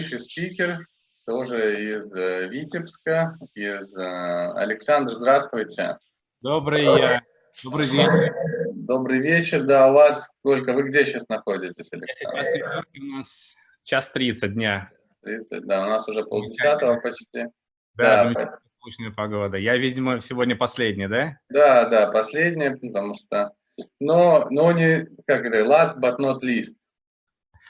следующий спикер тоже из э, Витебска, из э, Александр, здравствуйте. Добрый, э, добрый вечер. Добрый вечер, да, у вас сколько, вы где сейчас находитесь, Александр? У нас час 30 дня. 30, да, у нас уже полдесятого почти. Да, да замечательная погода. Я, видимо, сегодня последний, да? Да, да, последний, потому что, но, но не, как говорят, last but not least.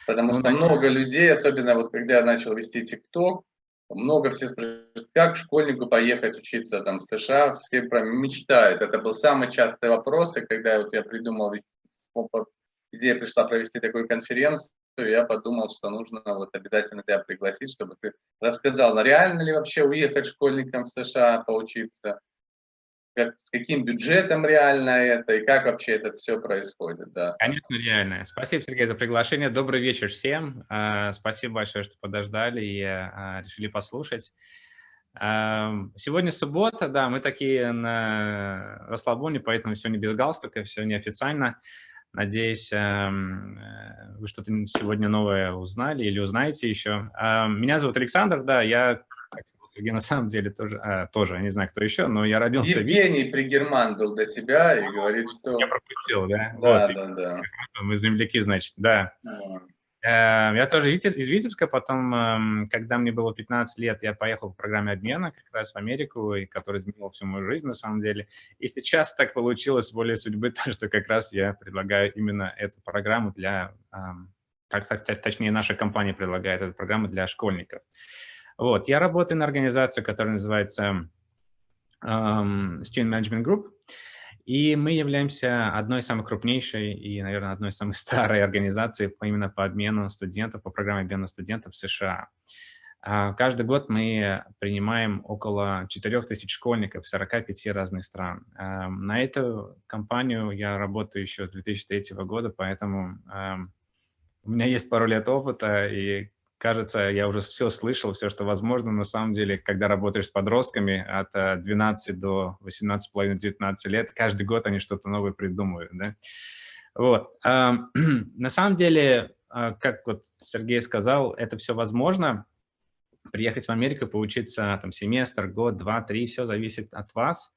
Потому ну, что много людей, особенно вот когда я начал вести ТикТок, много все спрашивают, как школьнику поехать учиться там в США, все прям мечтают. Это был самый частый вопрос, и когда вот я придумал, идея пришла провести такую конференцию, я подумал, что нужно вот обязательно тебя пригласить, чтобы ты рассказал, реально ли вообще уехать школьникам в США поучиться, как, с каким бюджетом реально это и как вообще это все происходит. Да. Конечно, реально. Спасибо, Сергей, за приглашение. Добрый вечер всем. А, спасибо большое, что подождали и а, решили послушать. А, сегодня суббота, да, мы такие на расслабоне, поэтому сегодня без галстука, все неофициально. Надеюсь, э, вы что-то сегодня новое узнали или узнаете еще. Меня зовут Александр, да, я Сергей на самом деле тоже, а, тоже, не знаю, кто еще, но я родился... Евгений Пригерман был до тебя и говорит, что... Я пропустил, да? Да, вот, да, да. Мы земляки, значит, да. А. Я тоже из Витебска, потом, эм, когда мне было 15 лет, я поехал в программе обмена как раз в Америку, и который изменил всю мою жизнь на самом деле. И сейчас так получилось более судьбы, то, что как раз я предлагаю именно эту программу для, так, точнее, наша компания предлагает эту программу для школьников. Вот, я работаю на организацию, которая называется um, Student Management Group, и мы являемся одной из самых крупнейшей и, наверное, одной из самых старой организаций именно по обмену студентов, по программе обмена студентов в США. А, каждый год мы принимаем около 4000 школьников в 45 разных стран. На эту компанию я работаю еще с 2003 года, поэтому у меня есть пару лет опыта, и кажется, я уже все слышал, все, что возможно. На самом деле, когда работаешь с подростками от 12 э, до 18,5-19 лет, каждый год они что-то новое придумывают. Да? Вот. На самом деле, а, как вот Сергей сказал, это все возможно. Приехать в Америку, поучиться там семестр, год, два, три, все зависит от вас.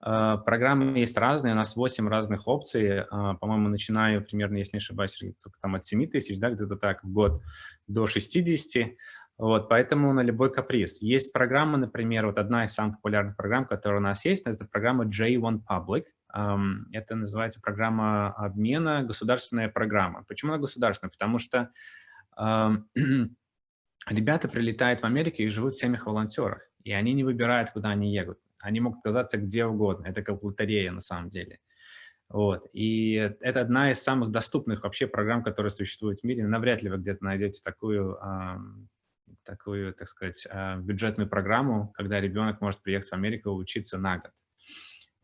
А, программы есть разные, у нас 8 разных опций, а, по-моему, начинаю примерно, если не ошибаюсь, там от 7 тысяч, да, где-то так в год, до 60, вот, поэтому на любой каприз. Есть программа, например, вот одна из самых популярных программ, которая у нас есть, это программа J1 Public, это называется программа обмена, государственная программа. Почему она государственная? Потому что ребята прилетают в Америку и живут в семьях волонтерах, и они не выбирают, куда они едут они могут оказаться где угодно. Это как лотерея на самом деле. Вот. И это одна из самых доступных вообще программ, которые существуют в мире. Навряд ли вы где-то найдете такую, такую, так сказать, а, бюджетную программу, когда ребенок может приехать в Америку учиться на год.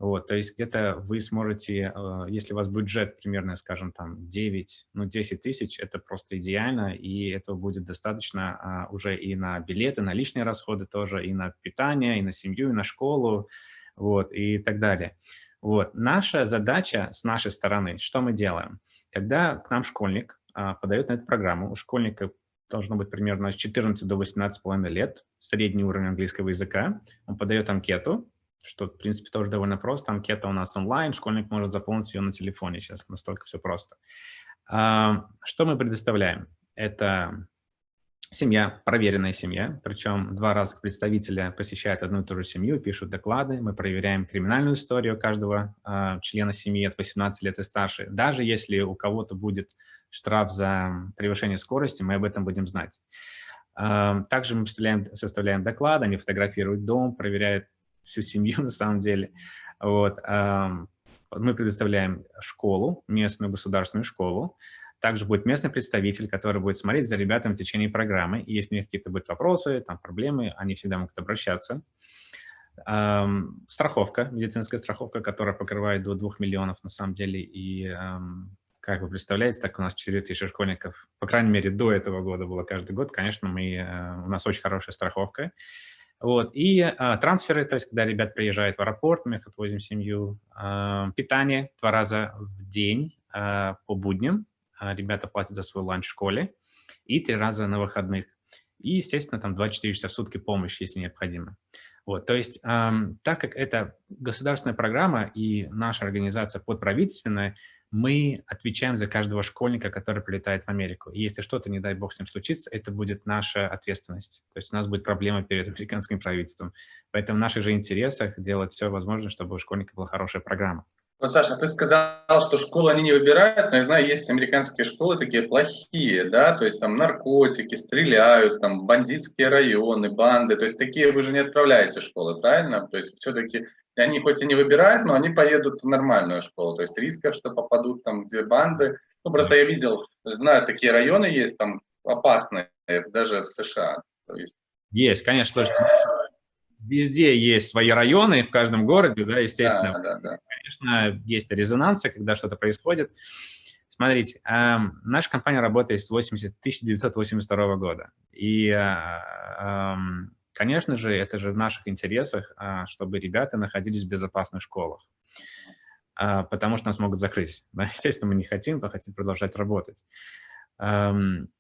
Вот, то есть где-то вы сможете, э, если у вас бюджет примерно, скажем, там 9, ну 10 тысяч, это просто идеально, и этого будет достаточно а, уже и на билеты, на личные расходы тоже, и на питание, и на семью, и на школу, вот, и так далее. Вот, наша задача с нашей стороны, что мы делаем? Когда к нам школьник а, подает на эту программу, у школьника должно быть примерно с 14 до 18,5 лет, средний уровень английского языка, он подает анкету, что, в принципе, тоже довольно просто. Анкета у нас онлайн, школьник может заполнить ее на телефоне сейчас, настолько все просто. А, что мы предоставляем? Это семья, проверенная семья, причем два раза представителя посещают одну и ту же семью, пишут доклады, мы проверяем криминальную историю каждого э, члена семьи от 18 лет и старше. Даже если у кого-то будет штраф за превышение скорости, мы об этом будем знать. Э, также мы составляем доклад, они фотографируют дом, проверяют всю семью на самом деле. Вот. Мы предоставляем школу, местную государственную школу. Также будет местный представитель, который будет смотреть за ребятами в течение программы. И если у них какие-то будут вопросы, там, проблемы, они всегда могут обращаться. Страховка, медицинская страховка, которая покрывает до 2 миллионов на самом деле. И как вы представляете, так у нас 4 тысячи школьников, по крайней мере, до этого года было каждый год. Конечно, мы, э, у нас очень хорошая страховка. Вот. И а, трансферы, то есть когда ребят приезжают в аэропорт, мы их отвозим в семью. А, питание два раза в день а, по будням. А, ребята платят за свой ланч в школе. И три раза на выходных. И, естественно, там 24 часа в сутки помощь, если необходимо. Вот, то есть, эм, так как это государственная программа и наша организация подправительственная, мы отвечаем за каждого школьника, который прилетает в Америку. И если что-то, не дай бог, с ним случится, это будет наша ответственность. То есть у нас будет проблема перед американским правительством. Поэтому в наших же интересах делать все возможное, чтобы у школьника была хорошая программа. Ну, Саша, ты сказал, что школы они не выбирают, но я знаю, есть американские школы такие плохие, да, то есть там наркотики, стреляют, там бандитские районы, банды, то есть такие вы же не отправляете в школы, правильно? То есть все-таки они хоть и не выбирают, но они поедут в нормальную школу, то есть рисков, что попадут там, где банды, ну просто я видел, знаю, такие районы есть там опасные, даже в США. То есть... Есть, конечно, тоже везде есть свои районы, в каждом городе, да, естественно. Да, да, да. Конечно, есть резонансы, когда что-то происходит. Смотрите, э, наша компания работает с 80, 1982 года. И, э, э, конечно же, это же в наших интересах, э, чтобы ребята находились в безопасных школах. Э, потому что нас могут закрыть. Естественно, мы не хотим, мы хотим продолжать работать.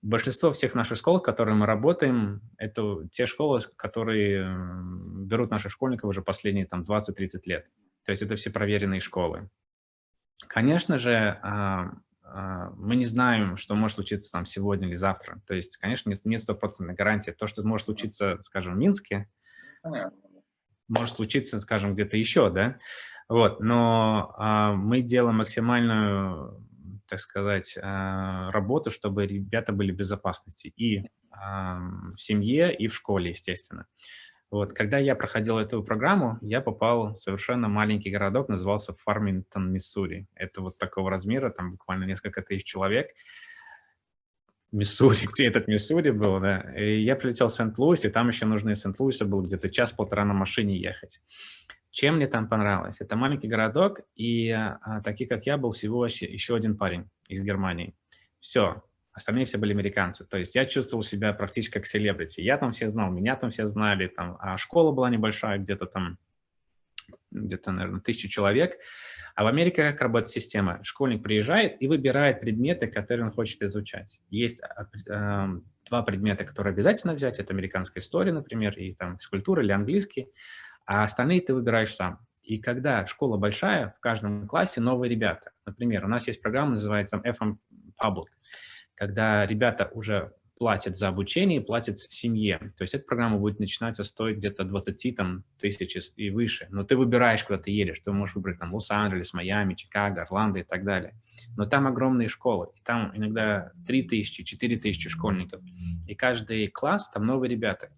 Большинство всех наших школ, в которых мы работаем, это те школы, которые берут наших школьников уже последние там 20-30 лет. То есть это все проверенные школы. Конечно же, а, а, мы не знаем, что может случиться там сегодня или завтра. То есть, конечно, нет стопроцентной гарантии. То, что может случиться, скажем, в Минске, может случиться, скажем, где-то еще, да? Вот, но а, мы делаем максимальную так сказать, а, работу, чтобы ребята были в безопасности и в семье, и в школе, естественно. Вот, когда я проходил эту программу, я попал в совершенно маленький городок, назывался Фармингтон, Миссури. Это вот такого размера, там буквально несколько тысяч человек. Миссури, где этот Миссури был, да. И я прилетел в Сент-Луис, и там еще нужно из Сент-Луиса было где-то час-полтора на машине ехать. Чем мне там понравилось? Это маленький городок, и а, такие, как я, был всего еще один парень из Германии. Все, остальные все были американцы. То есть я чувствовал себя практически как селебрити. Я там все знал, меня там все знали, там, а школа была небольшая, где-то там, где-то, наверное, тысячу человек. А в Америке как работает система? Школьник приезжает и выбирает предметы, которые он хочет изучать. Есть э, два предмета, которые обязательно взять. Это американская история, например, и там физкультура или английский а остальные ты выбираешь сам. И когда школа большая, в каждом классе новые ребята. Например, у нас есть программа, называется FM Public, когда ребята уже платят за обучение и платят семье. То есть эта программа будет начинаться стоить где-то 20 там, тысяч и выше. Но ты выбираешь, куда ты едешь. Ты можешь выбрать там Лос-Анджелес, Майами, Чикаго, Орландо и так далее. Но там огромные школы. И там иногда 3 тысячи, 4 тысячи школьников. И каждый класс там новые ребята.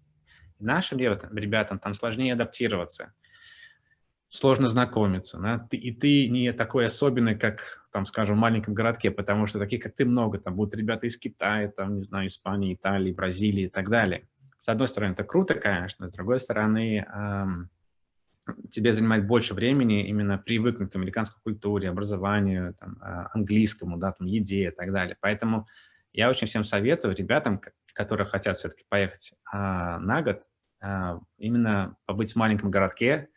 Нашим ребятам, ребятам там сложнее адаптироваться, сложно знакомиться. Да? И ты не такой особенный, как, там, скажем, маленьком городке, потому что таких, как ты, много. Там будут ребята из Китая, там, не знаю, Испании, Италии, Бразилии и так далее. С одной стороны, это круто, конечно, с другой стороны, эм, тебе занимает больше времени именно привыкнуть к американской культуре, образованию, там, э, английскому, да, там, еде и так далее. Поэтому я очень всем советую ребятам, которые хотят все-таки поехать а, на год, а, именно побыть в маленьком городке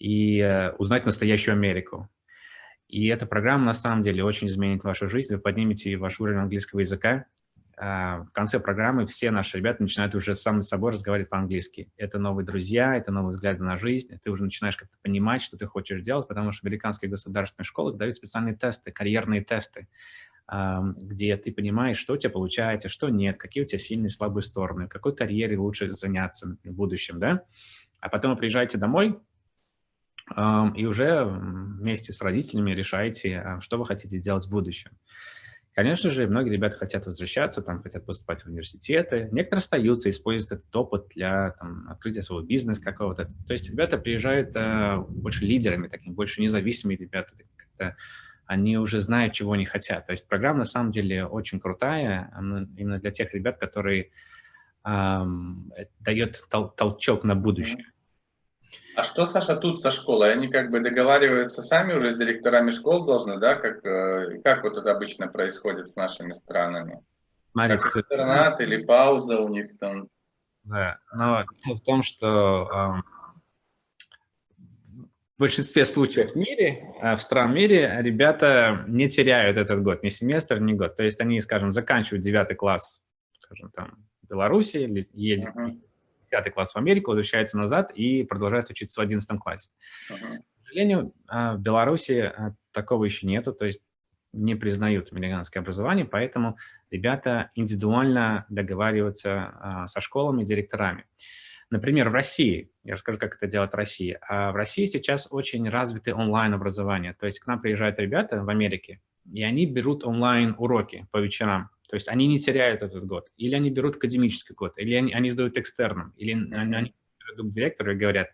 и а, узнать настоящую Америку. И эта программа на самом деле очень изменит вашу жизнь, вы поднимете ваш уровень английского языка. А, в конце программы все наши ребята начинают уже сами с собой разговаривать по-английски. Это новые друзья, это новые взгляды на жизнь, ты уже начинаешь как-то понимать, что ты хочешь делать, потому что американские государственные школы дают специальные тесты, карьерные тесты где ты понимаешь, что у тебя получается, что нет, какие у тебя сильные и слабые стороны, какой карьере лучше заняться в будущем, да? А потом вы приезжаете домой, и уже вместе с родителями решаете, а, что вы хотите сделать в будущем. Конечно же, многие ребята хотят возвращаться, там, хотят поступать в университеты. Некоторые остаются, используют этот опыт для там, открытия своего бизнеса какого-то. То есть ребята приезжают э, больше лидерами, такими, больше независимыми ребята, они уже знают, чего они хотят. То есть программа на самом деле очень крутая, именно для тех ребят, которые эм, дает тол толчок на будущее. А что, Саша, тут со школой? Они как бы договариваются сами уже с директорами школ должны, да? Как, э, как вот это обычно происходит с нашими странами? Смотрите, как интернат или пауза у них там? Да, но в том, что в большинстве случаев в мире, а, в странном мире, ребята не теряют этот год, ни семестр, ни год. То есть они, скажем, заканчивают девятый класс, скажем, там, в Беларуси, едет uh-huh. Пятый класс в Америку, возвращается назад и продолжает учиться в одиннадцатом классе. Uh-huh. К сожалению, а, в Беларуси а, такого еще нету, то есть не признают американское образование, поэтому ребята индивидуально договариваются а, со школами и директорами. Например, в России, я расскажу, как это делает Россия, а в России сейчас очень развиты онлайн-образование, то есть к нам приезжают ребята в Америке, и они берут онлайн-уроки по вечерам, то есть они не теряют этот год, или они берут академический год, или они, они сдают экстерном, или они, они идут к директору и говорят,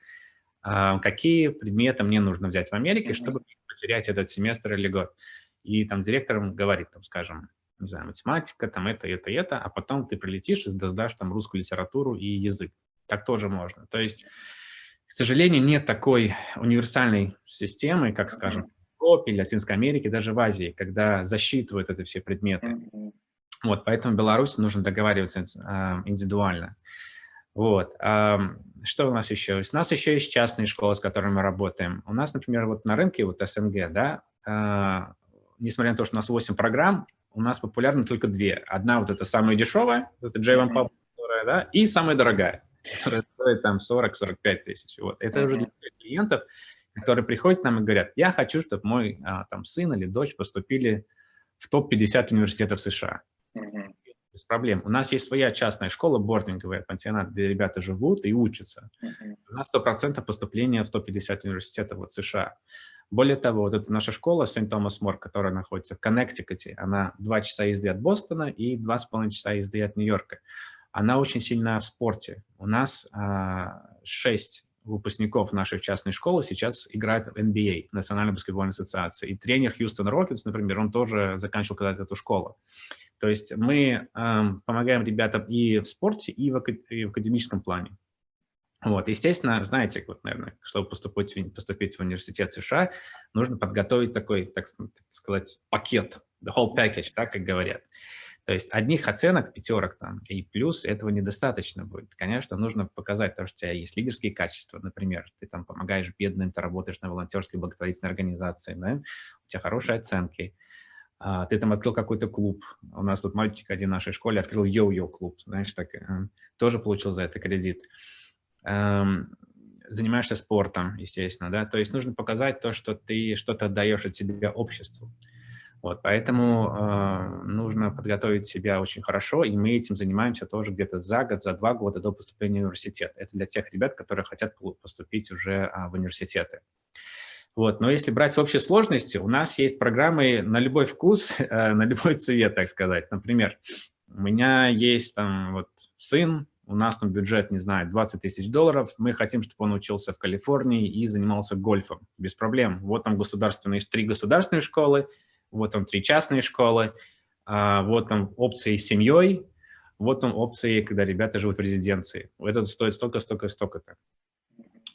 а, какие предметы мне нужно взять в Америке, чтобы потерять этот семестр или год. И там директор говорит, там, скажем, не знаю, математика, там это, это, это, а потом ты прилетишь и сдашь там русскую литературу и язык. Так тоже можно. То есть, к сожалению, нет такой универсальной системы, как, скажем, в Европе Латинской Америке, даже в Азии, когда засчитывают это все предметы. Вот, поэтому Беларуси нужно договариваться э, индивидуально. Вот. Э, что у нас еще? У нас еще есть частные школы, с которыми мы работаем. У нас, например, вот на рынке, вот СНГ, да, э, несмотря на то, что у нас 8 программ, у нас популярны только две. Одна вот эта самая дешевая, это J1 Pub, да, и самая дорогая которая стоит там 40-45 тысяч. Вот. Это уже для клиентов, которые приходят к нам и говорят, я хочу, чтобы мой а, там, сын или дочь поступили в топ-50 университетов США. Без проблем. У нас есть своя частная школа, бординговая, пансионат, где ребята живут и учатся. У нас 100% поступления в 150 университетов вот, США. Более того, вот эта наша школа Сент-Томас Мор, которая находится в Коннектикуте, она 2 часа езды от Бостона и 2,5 часа езды от Нью-Йорка она очень сильна в спорте. У нас а, шесть выпускников нашей частной школы сейчас играют в NBA, Национальной баскетбольной ассоциации. И тренер Хьюстон Рокетс, например, он тоже заканчивал когда-то эту школу. То есть мы э, помогаем ребятам и в спорте, и в, и в академическом плане. Вот, естественно, знаете, вот, наверное, чтобы поступить, поступить в университет США, нужно подготовить такой, так сказать, пакет, the whole package, да, как говорят. То есть одних оценок, пятерок там и плюс этого недостаточно будет. Конечно, нужно показать то, что у тебя есть лидерские качества, например, ты там помогаешь бедным, ты работаешь на волонтерской благотворительной организации, да? у тебя хорошие оценки, ты там открыл какой-то клуб. У нас тут мальчик один в нашей школе открыл йо-йо клуб, знаешь, так, э, тоже получил за это кредит. Эм, занимаешься спортом, естественно, да, то есть нужно показать то, что ты что-то даешь от себя обществу. Вот, поэтому э, нужно подготовить себя очень хорошо, и мы этим занимаемся тоже где-то за год, за два года до поступления в университет. Это для тех ребят, которые хотят поступить уже а, в университеты. Вот, но если брать в общей сложности, у нас есть программы на любой вкус, э, на любой цвет, так сказать. Например, у меня есть там вот сын, у нас там бюджет, не знаю, 20 тысяч долларов, мы хотим, чтобы он учился в Калифорнии и занимался гольфом, без проблем. Вот там государственные, три государственные школы, вот там три частные школы, а, вот там опции с семьей, вот там опции, когда ребята живут в резиденции. Это стоит столько, столько, столько-то.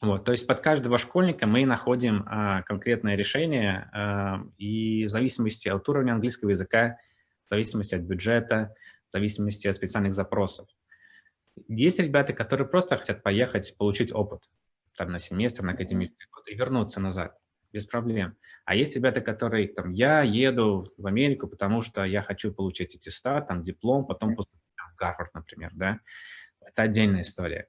Вот, то есть под каждого школьника мы находим а, конкретное решение, а, и в зависимости от уровня английского языка, в зависимости от бюджета, в зависимости от специальных запросов. Есть ребята, которые просто хотят поехать, получить опыт там, на семестр, на академический год и вернуться назад без проблем. А есть ребята, которые, там, я еду в Америку, потому что я хочу получить аттестат, там, диплом, потом поступить в Гарвард, например, да. Это отдельная история.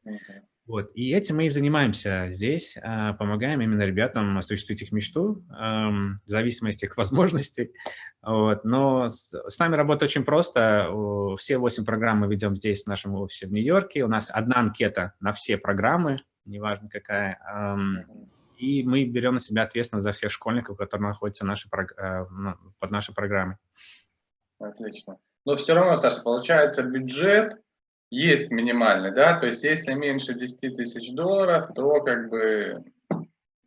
Вот. И этим мы и занимаемся здесь, а, помогаем именно ребятам осуществить их мечту, в зависимости от их возможностей. Вот. Но с, с нами работа очень просто. Все восемь программ мы ведем здесь, в нашем офисе в Нью-Йорке. У нас одна анкета на все программы, неважно какая. И мы берем на себя ответственность за всех школьников, которые находятся нашей, э, под нашей программой. Отлично. Но все равно, Саша, получается бюджет есть минимальный, да? То есть если меньше 10 тысяч долларов, то как бы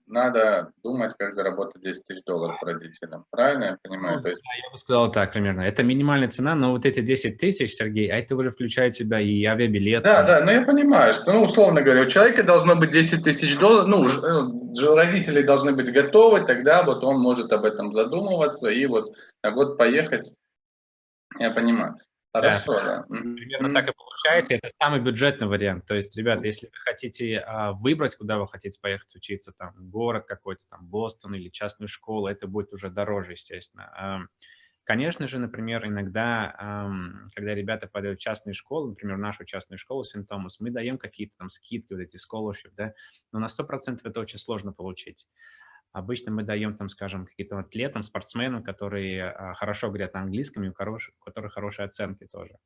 надо думать, как заработать 10 тысяч долларов родителям. Правильно я понимаю? Ну, То есть... Да, я бы сказал так примерно. Это минимальная цена, но вот эти 10 тысяч, Сергей, а это уже включает в себя и авиабилет. Да, да, но я понимаю, что, ну, условно говоря, у человека должно быть 10 тысяч долларов, ну, э, родители должны быть готовы, тогда вот он может об этом задумываться и вот, а вот поехать, я понимаю. Хорошо, да. да. Примерно так и получается. Это самый бюджетный вариант. То есть, ребята, если вы хотите а, выбрать, куда вы хотите поехать учиться, там, город какой-то, там, Бостон или частную школу, это будет уже дороже, естественно. А, Конечно же, например, иногда, когда ребята подают в частные школы, например, в нашу частную школу Синтомас, мы даем какие-то там скидки, вот эти scholarship, да, но на 100% это очень сложно получить. Обычно мы даем, там, скажем, каким-то атлетам, спортсменам, которые а, хорошо говорят на английском, и у которых хорошие оценки тоже.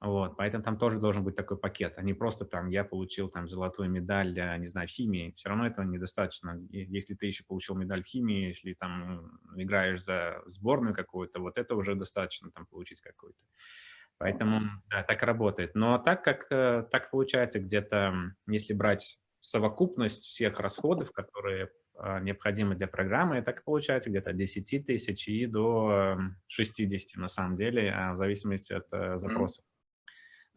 Вот, поэтому там тоже должен быть такой пакет, а не просто там я получил там золотую медаль, не знаю, химии. Все равно этого недостаточно. Если ты еще получил медаль в химии, если там играешь за сборную какую-то, вот это уже достаточно там получить какую-то. Поэтому да, так работает. Но так как э, так получается где-то, если брать совокупность всех расходов, которые а, необходимы для программы, так получается где-то от 10 тысяч и до 60 на самом деле, а в зависимости от э, запроса.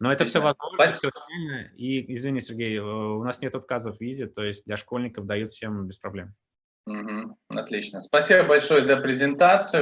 Но это все возможно, все реально. И, извини, Сергей, э, у нас нет отказов в визе, то есть для школьников дают всем без проблем. Отлично. Спасибо большое за презентацию.